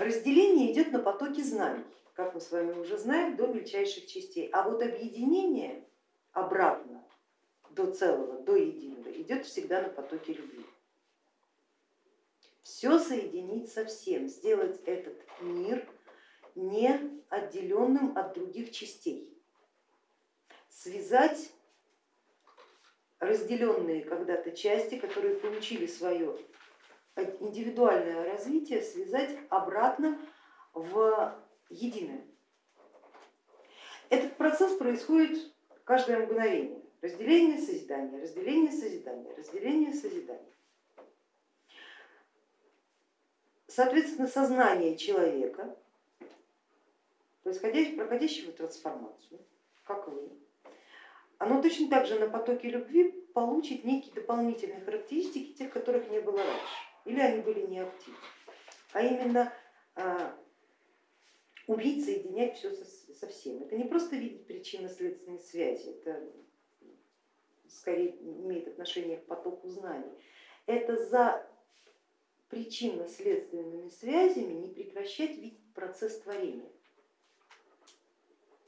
разделение идет на потоке знаний, как мы с вами уже знаем, до мельчайших частей. А вот объединение обратно до целого, до единого идет всегда на потоке любви. Все соединить со всем, сделать этот мир не отделенным от других частей, связать разделенные когда-то части, которые получили свое индивидуальное развитие, связать обратно в единое. Этот процесс происходит каждое мгновение. Разделение, созидание, разделение, созидание, разделение, созидание. Соответственно, сознание человека, проходящего трансформацию, как вы, оно точно так же на потоке любви получит некие дополнительные характеристики, тех, которых не было раньше, или они были неактивны. А именно а, уметь соединять все со всем. Это не просто видеть причинно-следственные связи, это скорее имеет отношение к потоку знаний. Это за причинно-следственными связями не прекращать видеть процесс творения.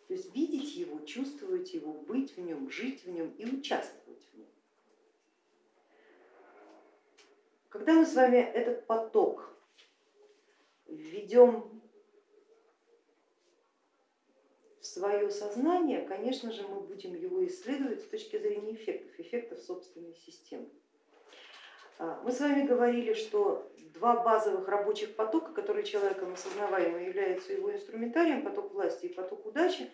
То есть видеть его, чувствовать его, быть в нем, жить в нем и участвовать в нем. Когда мы с вами этот поток введем в свое сознание, конечно же, мы будем его исследовать с точки зрения эффектов, эффектов собственной системы. А, мы с вами говорили, что два базовых рабочих потока, которые человеком осознаваемо являются его инструментарием, поток власти и поток удачи,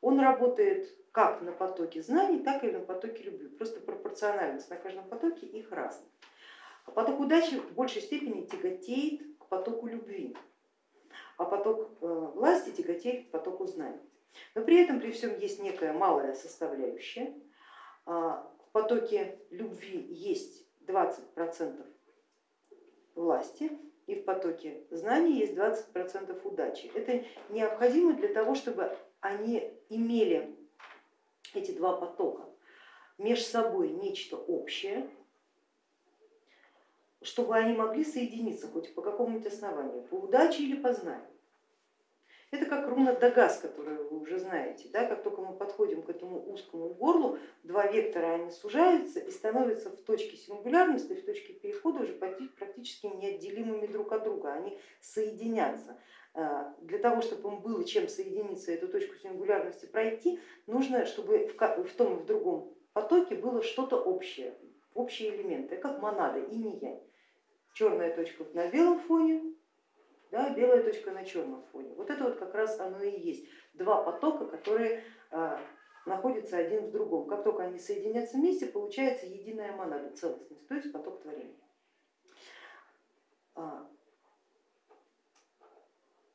он работает как на потоке знаний, так и на потоке любви. Просто пропорциональность на каждом потоке их разная. А поток удачи в большей степени тяготеет к потоку любви, а поток э, власти тяготеет к потоку знаний. Но при этом при всем есть некая малая составляющая. А, в потоке любви есть 20% власти и в потоке знаний есть 20% удачи. Это необходимо для того, чтобы они имели, эти два потока, между собой нечто общее, чтобы они могли соединиться хоть по какому-нибудь основанию, по удаче или по знанию. Это как руна Дагас, которую вы уже знаете. Да? Как только мы подходим к этому узкому горлу, два вектора они сужаются и становятся в точке сингулярности, в точке перехода уже практически неотделимыми друг от друга. Они соединятся. А, для того, чтобы им было чем соединиться, эту точку сингулярности пройти, нужно, чтобы в том и в другом потоке было что-то общее, общие элементы, как монада, и не я. Черная точка на белом фоне, да, белая точка на черном фоне. Вот это вот как раз оно и есть. Два потока, которые а, находятся один в другом. Как только они соединятся вместе, получается единая монада, целостность, то есть поток творения. А,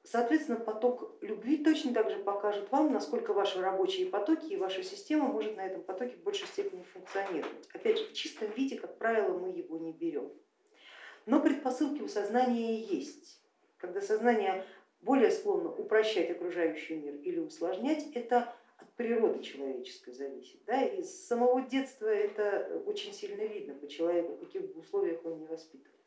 соответственно, поток любви точно так же покажет вам, насколько ваши рабочие потоки и ваша система может на этом потоке в большей степени функционировать. Опять же, в чистом виде, как правило, мы его не берем. Но предпосылки у сознания есть когда сознание более склонно упрощать окружающий мир или усложнять, это от природы человеческой зависит. Да? И с самого детства это очень сильно видно по человеку, в каких условиях он не воспитывался.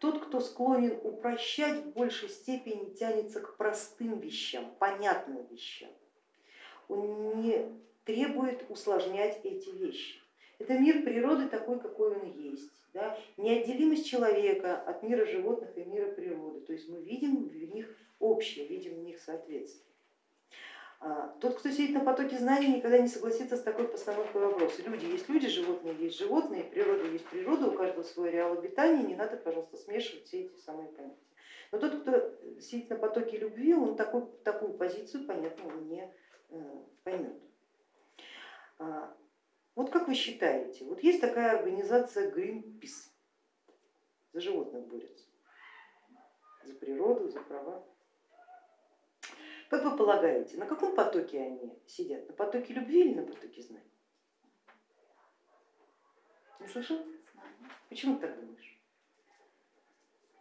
Тот, кто склонен упрощать, в большей степени тянется к простым вещам, понятным вещам. Он не требует усложнять эти вещи. Это мир природы такой, какой он есть. Да? Неотделимость человека от мира животных и мира природы. То есть мы видим в них общее, видим в них соответствие. А, тот, кто сидит на потоке знаний, никогда не согласится с такой постановкой вопроса. Люди есть люди, животные есть животные, природа есть природа, у каждого свой реал обитания, не надо, пожалуйста, смешивать все эти самые понятия. Но тот, кто сидит на потоке любви, он такой, такую позицию, понятно, не э, поймет. Вот как вы считаете, вот есть такая организация Greenpeace, за животных борется, за природу, за права. Как вы полагаете, на каком потоке они сидят? На потоке любви или на потоке знаний? Не слышал? Почему ты так думаешь?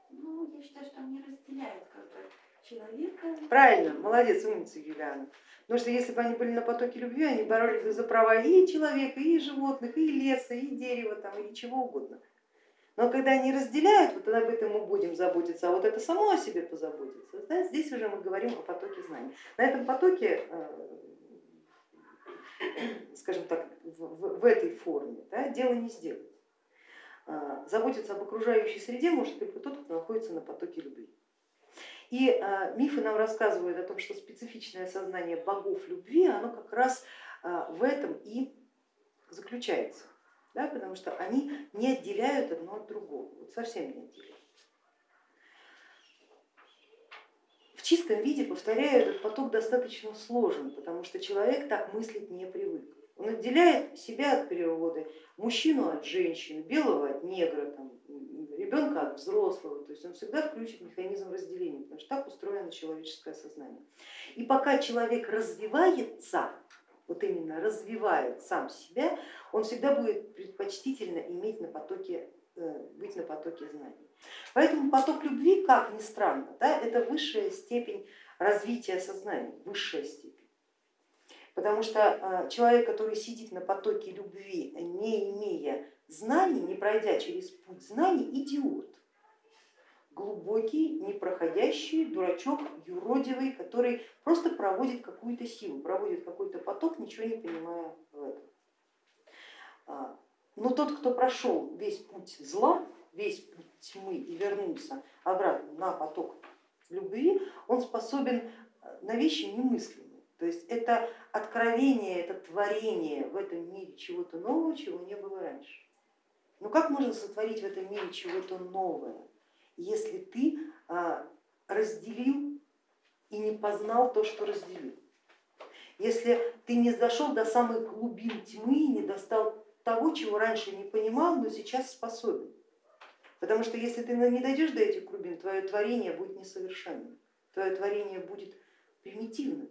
Ну, я считаю, что они разделяют как бы человека. Правильно, молодец, умница Юлиана. Потому что если бы они были на потоке любви, они боролись бы за права и человека, и животных, и леса, и дерева, там, и чего угодно. Но когда они разделяют, вот об этом мы будем заботиться, а вот это само о себе позаботится, да, здесь уже мы говорим о потоке знаний. На этом потоке, э, скажем так, в, в этой форме да, дело не сделать. Э, заботиться об окружающей среде может только тот, кто находится на потоке любви. И э, мифы нам рассказывают о том, что специфичное сознание богов любви, оно как раз в этом и заключается да, потому что они не отделяют одно от другого, вот совсем не отделяют. В чистом виде, повторяю, этот поток достаточно сложен, потому что человек так мыслить не привык. Он отделяет себя от природы, мужчину от женщины, белого от негра, там, ребенка от взрослого, то есть он всегда включит механизм разделения, потому что так устроено человеческое сознание. И пока человек развивается, вот именно развивает сам себя, он всегда будет предпочтительно иметь на потоке, э, быть на потоке знаний. Поэтому поток любви, как ни странно, да, это высшая степень развития сознания, высшая степень. Потому что э, человек, который сидит на потоке любви, не имея знаний, не пройдя через путь знаний, идиот глубокий, непроходящий дурачок, юродивый, который просто проводит какую-то силу, проводит какой-то поток, ничего не понимая в этом. А, но тот, кто прошел весь путь зла, весь путь тьмы и вернулся обратно на поток любви, он способен на вещи немыслимые. То есть это откровение, это творение в этом мире чего-то нового, чего не было раньше. Но как можно сотворить в этом мире чего-то новое? если ты а, разделил и не познал то, что разделил. Если ты не дошел до самых глубин тьмы и не достал того, чего раньше не понимал, но сейчас способен. Потому что если ты не дойдешь до этих глубин, твое творение будет несовершенным, твое творение будет примитивным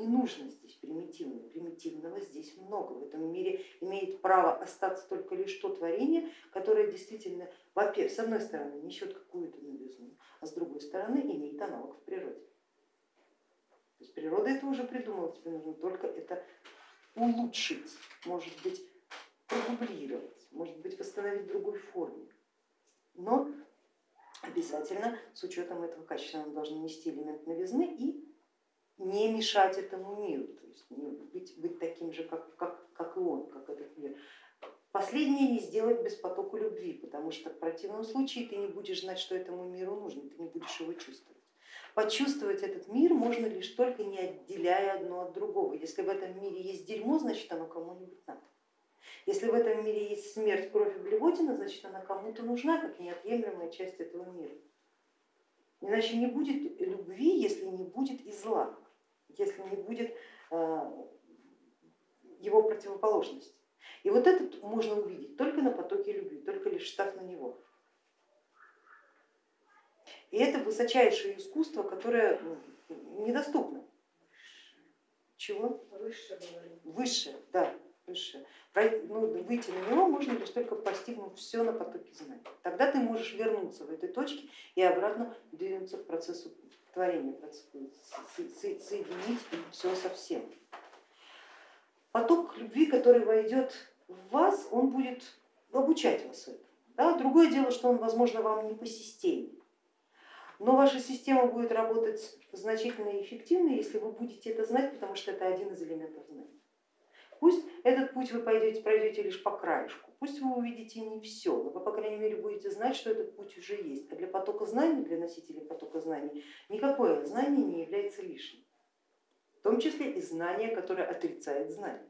не нужно здесь примитивное. Примитивного здесь много. В этом мире имеет право остаться только лишь то творение, которое действительно, во-первых, с одной стороны несет какую-то новизну, а с другой стороны имеет аналог в природе. То есть природа это уже придумала, тебе нужно только это улучшить, может быть продублировать, может быть восстановить в другой форме. Но обязательно с учетом этого качества мы должны нести элемент новизны и не мешать этому миру, то есть быть, быть таким же, как, как, как и он, как этот мир. Последнее не сделать без потока любви, потому что в противном случае ты не будешь знать, что этому миру нужно, ты не будешь его чувствовать. Почувствовать этот мир можно лишь только не отделяя одно от другого. Если в этом мире есть дерьмо, значит оно кому-нибудь надо. Если в этом мире есть смерть, кровь и блевотина, значит она кому-то нужна, как неотъемлемая часть этого мира. Иначе не будет любви, если не будет и зла если не будет э, его противоположности. И вот этот можно увидеть только на потоке любви, только лишь став на него. И это высочайшее искусство, которое недоступно. Чего? Выше. Выше, да, выше. Ну, выйти на него можно лишь только постигнув все на потоке знаний. Тогда ты можешь вернуться в этой точке и обратно двинуться к процессу творение, соединить все со всем. Поток любви, который войдет в вас, он будет обучать вас этому. Да? Другое дело, что он, возможно, вам не по системе, но ваша система будет работать значительно эффективнее, если вы будете это знать, потому что это один из элементов знания. Пусть этот путь вы пойдете, пройдете лишь по краешку, пусть вы увидите не все, но вы, по крайней мере, будете знать, что этот путь уже есть. А для потока знаний, для носителей потока знаний, никакое знание не является лишним, в том числе и знание, которое отрицает знание.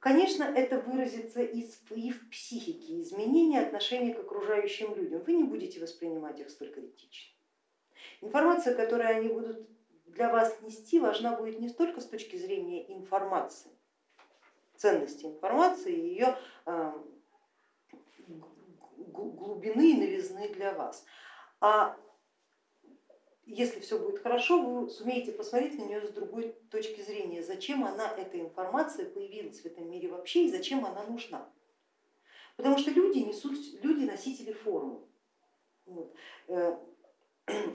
Конечно, это выразится и в психике, изменение отношения к окружающим людям. Вы не будете воспринимать их столь критично. Информация, которую они будут для вас нести важна будет не столько с точки зрения информации, ценности информации, ее э, глубины и новизны для вас, а если все будет хорошо, вы сумеете посмотреть на нее с другой точки зрения, зачем она, эта информация, появилась в этом мире вообще и зачем она нужна. Потому что люди несут, люди носители формы. Вот.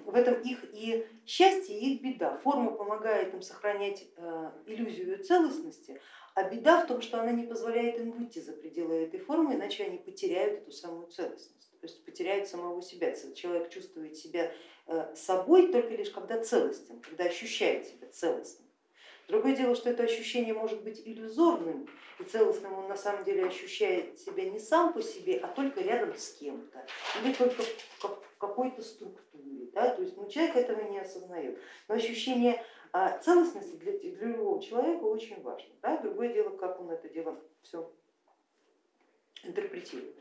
В этом их и счастье, и их беда. Форма помогает им сохранять э, иллюзию целостности, А беда в том, что она не позволяет им выйти за пределы этой формы, иначе они потеряют эту самую целостность, то есть потеряют самого себя. Человек чувствует себя э, собой только лишь когда целостен, когда ощущает себя целостным. Другое дело, что это ощущение может быть иллюзорным, и целостным он на самом деле ощущает себя не сам по себе, а только рядом с кем-то, или только в какой-то структуре. Да? То есть ну, человек этого не осознает. Но ощущение а, целостности для, для любого человека очень важно. Да? Другое дело, как он это дело все интерпретирует.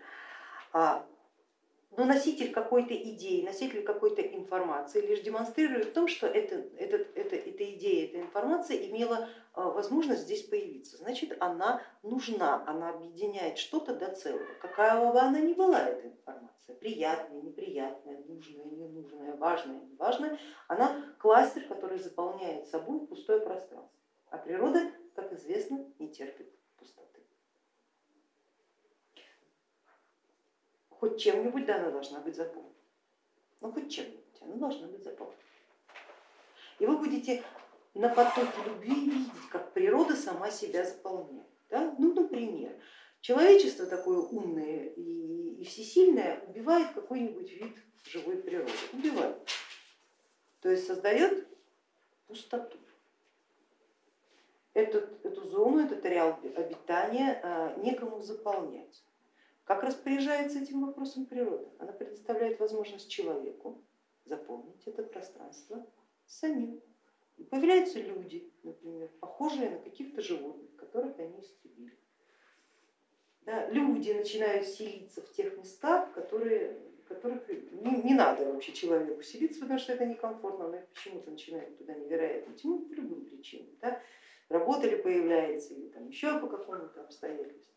Но носитель какой-то идеи, носитель какой-то информации лишь демонстрирует в том, что это, это, это, эта идея, эта информация имела а, возможность здесь появиться. Значит, она нужна, она объединяет что-то до целого. Какая бы она ни была, эта информация, приятная, неприятная, нужная, ненужная, важная, неважная, она кластер, который заполняет собой пустое пространство. А природа, как известно, не терпит хоть чем-нибудь да, она должна быть заполнена. Ну хоть чем-нибудь она должна быть заполнена. И вы будете на потоке любви видеть, как природа сама себя заполняет. Да? Ну, например, человечество такое умное и, всесильное убивает какой-нибудь вид живой природы, убивает. То есть создает пустоту. Эту, эту зону, этот ареал обитания а, некому заполнять. Как распоряжается этим вопросом природа? Она предоставляет возможность человеку заполнить это пространство самим. И появляются люди, например, похожие на каких-то животных, которых они истребили. Да, люди начинают селиться в тех местах, которые, которых не, не надо вообще человеку селиться, потому что это некомфортно, но почему-то начинают туда невероятно тянуть по любым причинам. Да? Работа ли появляется, или там еще по какому-то обстоятельству.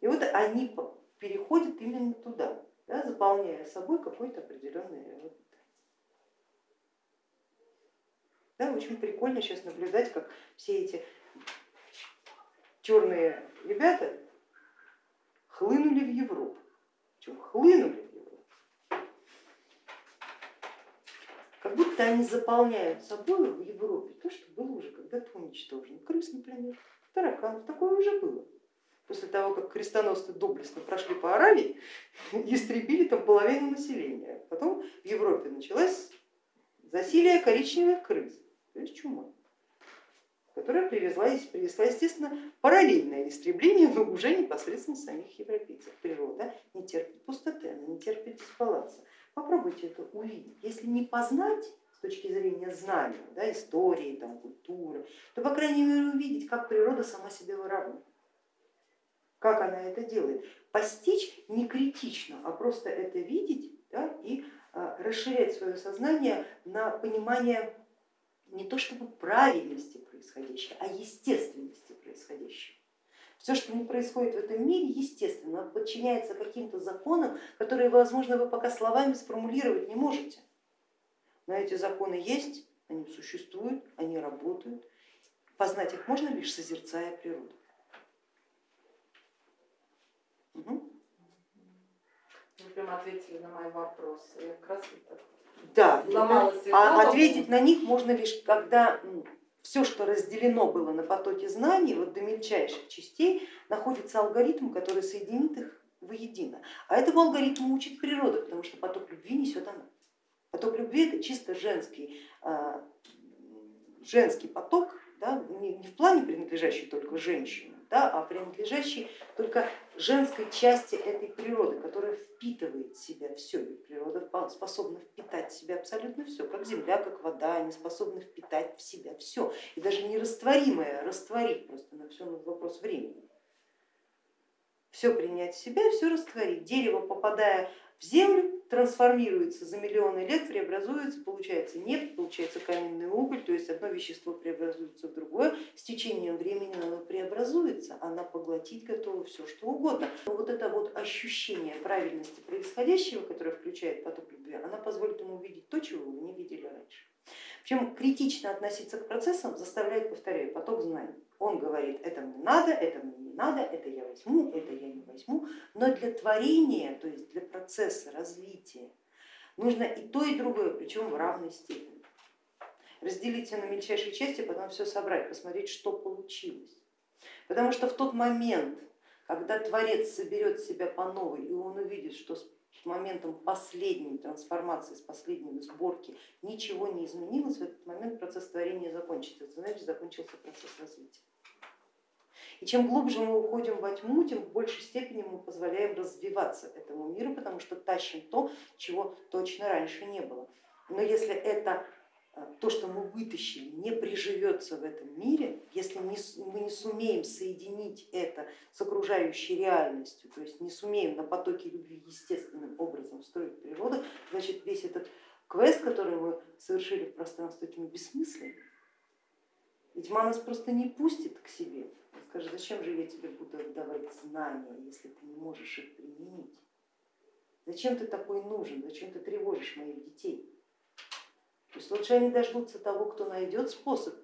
И вот они переходит именно туда, да, заполняя собой какой-то определенный район. Да, очень прикольно сейчас наблюдать, как все эти черные ребята хлынули в Европу. Причем хлынули в Европу. Как будто они заполняют собой в Европе то, что было уже когда-то уничтожено. Крыс, например, тараканов, такое уже было после того, как крестоносцы доблестно прошли по Аравии, истребили там половину населения. Потом в Европе началось засилие коричневых крыс, то есть чума, которая привезла, привезла, естественно, параллельное истребление, но уже непосредственно самих европейцев. Природа не терпит пустоты, она не терпит дисбаланса. Попробуйте это увидеть. Если не познать, с точки зрения знания, да, истории, там, культуры, то, по крайней мере, увидеть, как природа сама себя выравнивает как она это делает. Постичь не критично, а просто это видеть да, и а, расширять свое сознание на понимание не то чтобы правильности происходящего, а естественности происходящего. Все, что не происходит в этом мире, естественно, подчиняется каким-то законам, которые, возможно, вы пока словами сформулировать не можете. Но эти законы есть, они существуют, они работают. Познать их можно лишь созерцая природу. Вы прям ответили на мои вопросы. Я как раз да, а ответить на них можно лишь, когда все, что разделено было на потоке знаний, вот до мельчайших частей, находится алгоритм, который соединит их воедино. А этому алгоритму учит природа, потому что поток любви несет она. Поток любви это чисто женский, а, женский поток, да, не в плане принадлежащий только женщине, да, а принадлежащий только женской части этой природы, которая впитывает в себя все. Ведь природа способна впитать в себя абсолютно все, как земля, как вода, они способны впитать в себя все. И даже нерастворимое растворить, просто на все вопрос времени. Все принять в себя, все растворить. Дерево, попадая в землю, трансформируется за миллионы лет, преобразуется, получается нефть, получается каменный уголь, то есть одно вещество преобразуется в другое, с течением времени оно преобразуется, она поглотить готова все что угодно. Но вот это вот ощущение правильности происходящего, которое включает поток любви, она позволит ему увидеть то, чего вы не видели раньше. Причем критично относиться к процессам заставляет, повторяю, поток знаний. Он говорит, это мне надо, это мне не надо, это я возьму, это я не возьму, но для творения, то есть для процесса развития нужно и то, и другое, причем в равной степени. Разделить все на мельчайшие части, потом все собрать, посмотреть, что получилось. Потому что в тот момент, когда Творец соберет себя по новой, и он увидит, что моментом последней трансформации, с последней сборки ничего не изменилось, в этот момент процесс творения закончится, это значит закончился процесс развития. И чем глубже мы уходим во тьму, тем в большей степени мы позволяем развиваться этому миру, потому что тащим то, чего точно раньше не было. Но если это то, что мы вытащили, не приживется в этом мире, если мы не сумеем соединить это с окружающей реальностью, то есть не сумеем на потоке любви естественным образом строить природу, значит весь этот квест, который мы совершили в пространстве тьмы, бессмыслен. И тьма нас просто не пустит к себе, скажет, зачем же я тебе буду отдавать знания, если ты не можешь их применить? Зачем ты такой нужен, зачем ты тревожишь моих детей? То лучше они дождутся того, кто найдет способ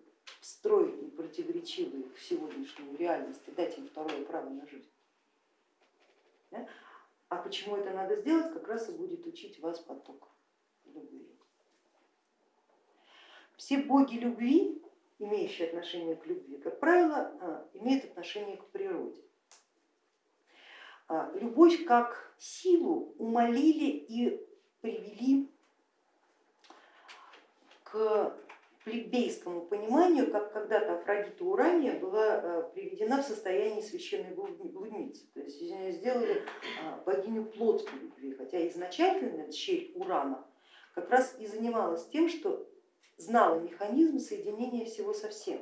строить непротиворечивую в сегодняшнюю реальность и дать им второе право на жизнь. Да? А почему это надо сделать, как раз и будет учить вас поток любви. Все боги любви, имеющие отношение к любви, как правило, а, имеют отношение к природе. А, любовь как силу умолили и привели к плебейскому пониманию, как когда-то Афродита Урания была э, приведена в состояние священной блудницы, то есть сделали а, богиню плотской любви, хотя изначально дщерь Урана как раз и занималась тем, что знала механизм соединения всего со всем.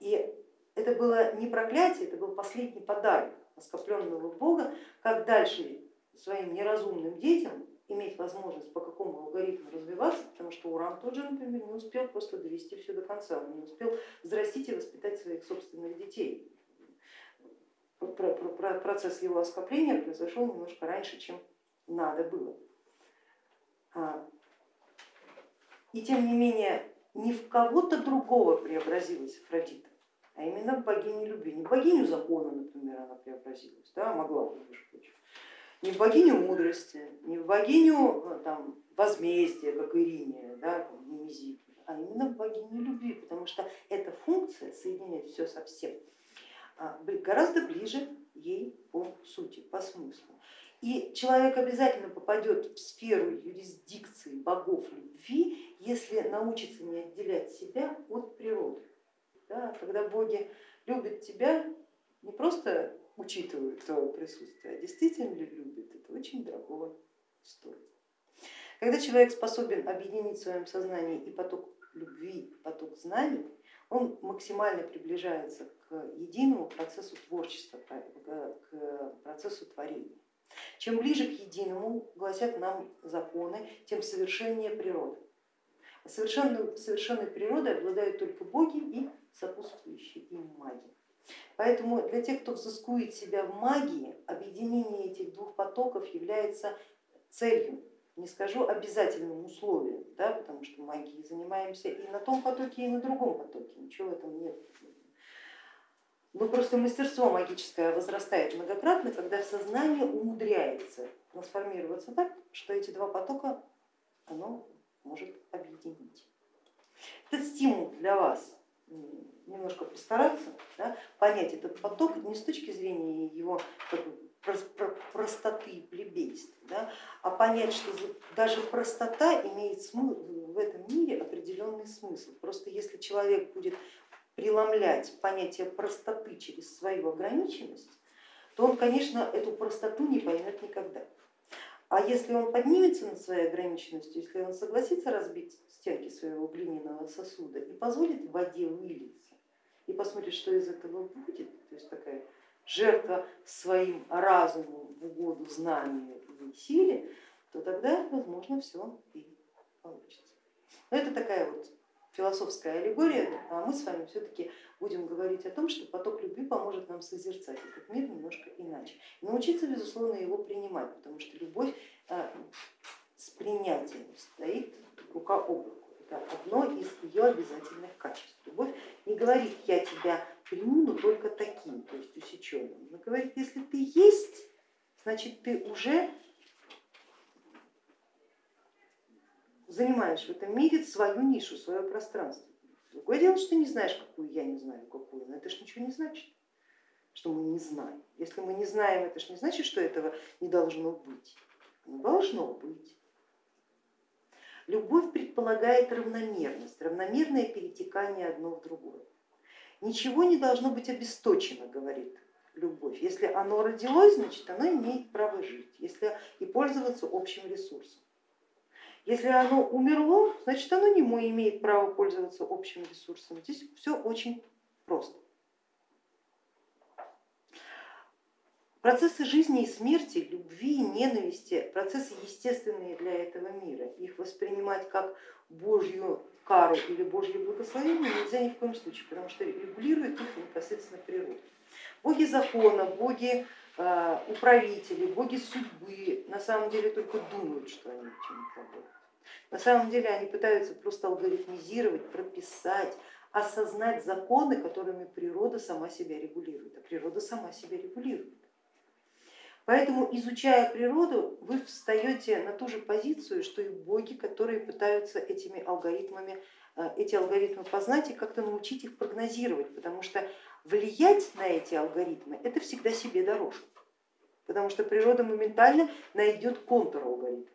И это было не проклятие, это был последний подарок оскопленного бога, как дальше своим неразумным детям иметь возможность по какому алгоритму развиваться, потому что Уран тот же, например, не успел просто довести все до конца, он не успел взрастить и воспитать своих собственных детей. Процесс его оскопления произошел немножко раньше, чем надо было. А, и тем не менее, не в кого-то другого преобразилась Афродита, а именно в богиню любви. Не в богиню закона, например, она преобразилась, да, могла бы, между не в богиню мудрости, не в богиню э, там, возмездия, как Ирине, да, Немезид, а именно в богиню любви, потому что эта функция соединять все со всем а, гораздо ближе ей по сути, по смыслу. И человек обязательно попадет в сферу юрисдикции богов любви, если научится не отделять себя от природы. Да, когда боги любят тебя, не просто учитывают твое присутствие, а действительно ли любит, это очень дорого стоит. Когда человек способен объединить в своем сознании и поток любви, поток знаний, он максимально приближается к единому процессу творчества, к процессу творения. Чем ближе к единому, гласят нам законы, тем совершеннее природа. Совершенной, совершенной природой обладают только боги и сопутствующие им маги. Поэтому для тех, кто взыскует себя в магии, объединение этих двух потоков является целью, не скажу обязательным условием, да, потому что магией занимаемся и на том потоке, и на другом потоке, ничего в этом нет. Но просто мастерство магическое возрастает многократно, когда сознание умудряется трансформироваться так, что эти два потока оно может объединить. Это стимул для вас немножко постараться да, понять этот поток не с точки зрения его простоты и плебейства, да, а понять, что даже простота имеет в этом мире определенный смысл. Просто если человек будет преломлять понятие простоты через свою ограниченность, то он, конечно, эту простоту не поймет никогда. А если он поднимется над своей ограниченностью, если он согласится разбить стенки своего глиняного сосуда и позволит воде вылиться, и посмотрит, что из этого будет, то есть такая жертва своим разумом в угоду знанию и силе, то тогда, возможно, все и получится. Но это такая вот философская аллегория, а мы с вами все-таки будем говорить о том, что поток любви поможет нам созерцать этот мир немножко иначе. И научиться, безусловно, его принимать, потому что любовь а, с принятием стоит рука об руку. Это одно из ее обязательных качеств. Любовь не говорит, я тебя приму, но только таким, то есть усеченным. Она говорит, если ты есть, значит ты уже занимаешь в этом мире свою нишу, свое пространство. Другое дело, что ты не знаешь, какую я не знаю, какую, но это же ничего не значит. что мы не знаем. Если мы не знаем, это же не значит, что этого не должно быть. Оно должно быть. Любовь предполагает равномерность, равномерное перетекание одно в другое. Ничего не должно быть обесточено, говорит любовь. Если оно родилось, значит оно имеет право жить если и пользоваться общим ресурсом. Если оно умерло, значит оно не имеет права пользоваться общим ресурсом. Здесь все очень просто. Процессы жизни и смерти, любви и ненависти, процессы естественные для этого мира. Их воспринимать как Божью кару или Божье благословение нельзя ни в коем случае, потому что регулирует их непосредственно природа. Боги закона, боги управители, боги судьбы на самом деле только думают, что они чем-то работают. На самом деле они пытаются просто алгоритмизировать, прописать, осознать законы, которыми природа сама себя регулирует, а природа сама себя регулирует. Поэтому, изучая природу, вы встаете на ту же позицию, что и боги, которые пытаются этими алгоритмами, э, эти алгоритмы познать и как-то научить их прогнозировать, потому что влиять на эти алгоритмы это всегда себе дороже, потому что природа моментально найдет контур алгоритма,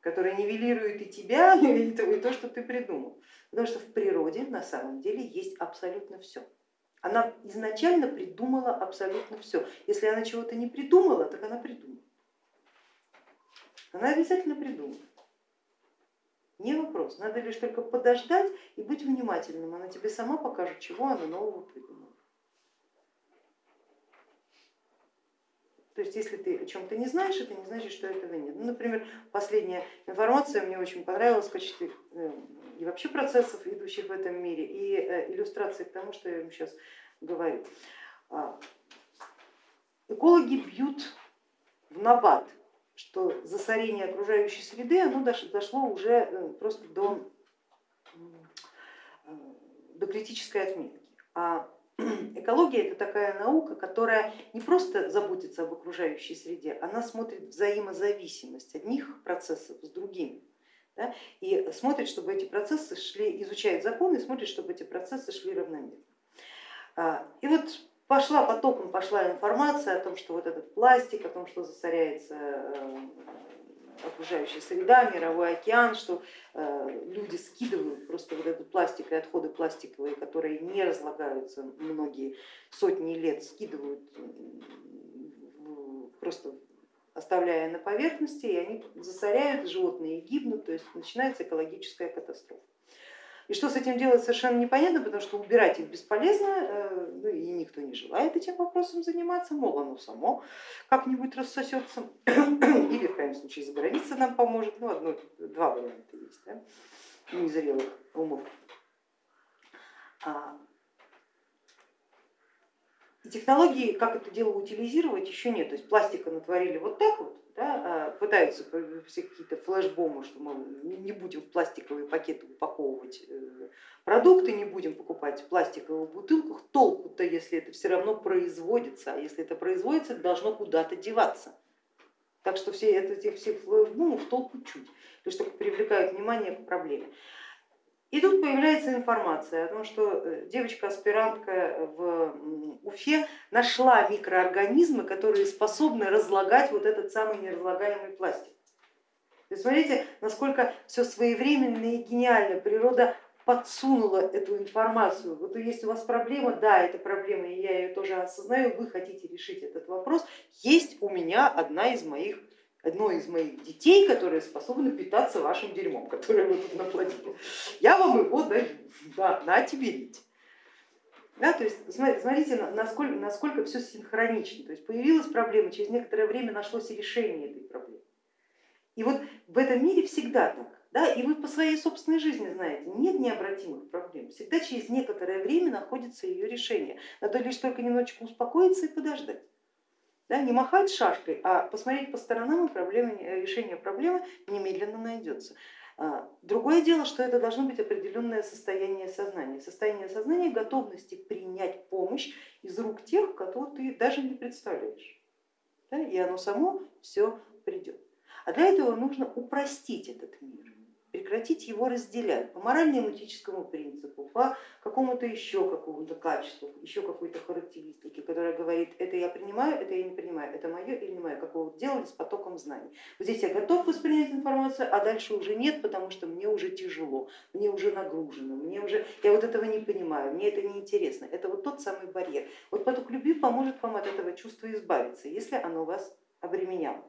который нивелирует и тебя, и то, что ты придумал, потому что в природе на самом деле есть абсолютно все. Она изначально придумала абсолютно все. Если она чего-то не придумала, так она придумала. Она обязательно придумает. Не вопрос, надо лишь только подождать и быть внимательным. Она тебе сама покажет, чего она нового придумала. То есть если ты о чем-то не знаешь, это не значит, что этого нет. Ну, например, последняя информация мне очень понравилась качестве э, и вообще процессов, идущих в этом мире, и э, иллюстрации к тому, что я вам сейчас говорю. А, экологи бьют в набат, что засорение окружающей среды оно дошло уже э, просто до, до критической отметки. А экология это такая наука, которая не просто заботится об окружающей среде, она смотрит взаимозависимость одних процессов с другими. Да, и смотрит, чтобы эти процессы шли, изучает законы и смотрит, чтобы эти процессы шли равномерно. А, и вот пошла потоком пошла информация о том, что вот этот пластик, о том, что засоряется э, окружающая среда, мировой океан, что э, люди скидывают просто вот этот пластик и отходы пластиковые, которые не разлагаются многие сотни лет, скидывают просто оставляя на поверхности, и они засоряют, животные гибнут, то есть начинается экологическая катастрофа. И что с этим делать совершенно непонятно, потому что убирать их бесполезно, э, ну и никто не желает этим вопросом заниматься, мол оно само как-нибудь рассосется или в крайнем случае заграница нам поможет, ну одно, два варианта есть, да, незрелых умов. А, и технологии, как это дело утилизировать, еще нет. То есть пластика натворили вот так вот, да, а пытаются все какие-то флешбомы, что мы не будем в пластиковые пакеты упаковывать э, продукты, не будем покупать в пластиковых бутылках. Толку-то, если это все равно производится, а если это производится, должно куда-то деваться. Так что все это, этих всех флешбомов толку чуть, лишь только привлекают внимание к проблеме. И тут появляется информация о том, что э, девочка-аспирантка в Уфе нашла микроорганизмы, которые способны разлагать вот этот самый неразлагаемый пластик. То смотрите, насколько все своевременно и гениально природа подсунула эту информацию. Вот есть у вас проблема, да, это проблема, и я ее тоже осознаю, вы хотите решить этот вопрос. Есть у меня одна из моих одно из моих детей, которые способны питаться вашим дерьмом, которое вы тут наплодили. Я вам его даю, да, на тебе Да, то есть смотрите, насколько, насколько все синхронично. То есть появилась проблема, через некоторое время нашлось решение этой проблемы. И вот в этом мире всегда так. Да, и вы по своей собственной жизни знаете, нет необратимых проблем, всегда через некоторое время находится ее решение. Надо лишь только немножечко успокоиться и подождать. Да, не махать шашкой, а посмотреть по сторонам, и проблема, решение проблемы немедленно найдется. А, другое дело, что это должно быть определенное состояние сознания, состояние сознания готовности принять помощь из рук тех, кого ты даже не представляешь. Да, и оно само все придет. А для этого нужно упростить этот мир. Прекратить его разделять по морально-этическому принципу, по какому-то еще какому-то качеству, еще какой-то характеристике, которая говорит, это я принимаю, это я не принимаю, это мое или не мое, как вы делали с потоком знаний. Вот здесь я готов воспринять информацию, а дальше уже нет, потому что мне уже тяжело, мне уже нагружено, мне уже, я вот этого не понимаю, мне это не интересно. Это вот тот самый барьер. Вот поток любви поможет вам от этого чувства избавиться, если оно вас обременяло.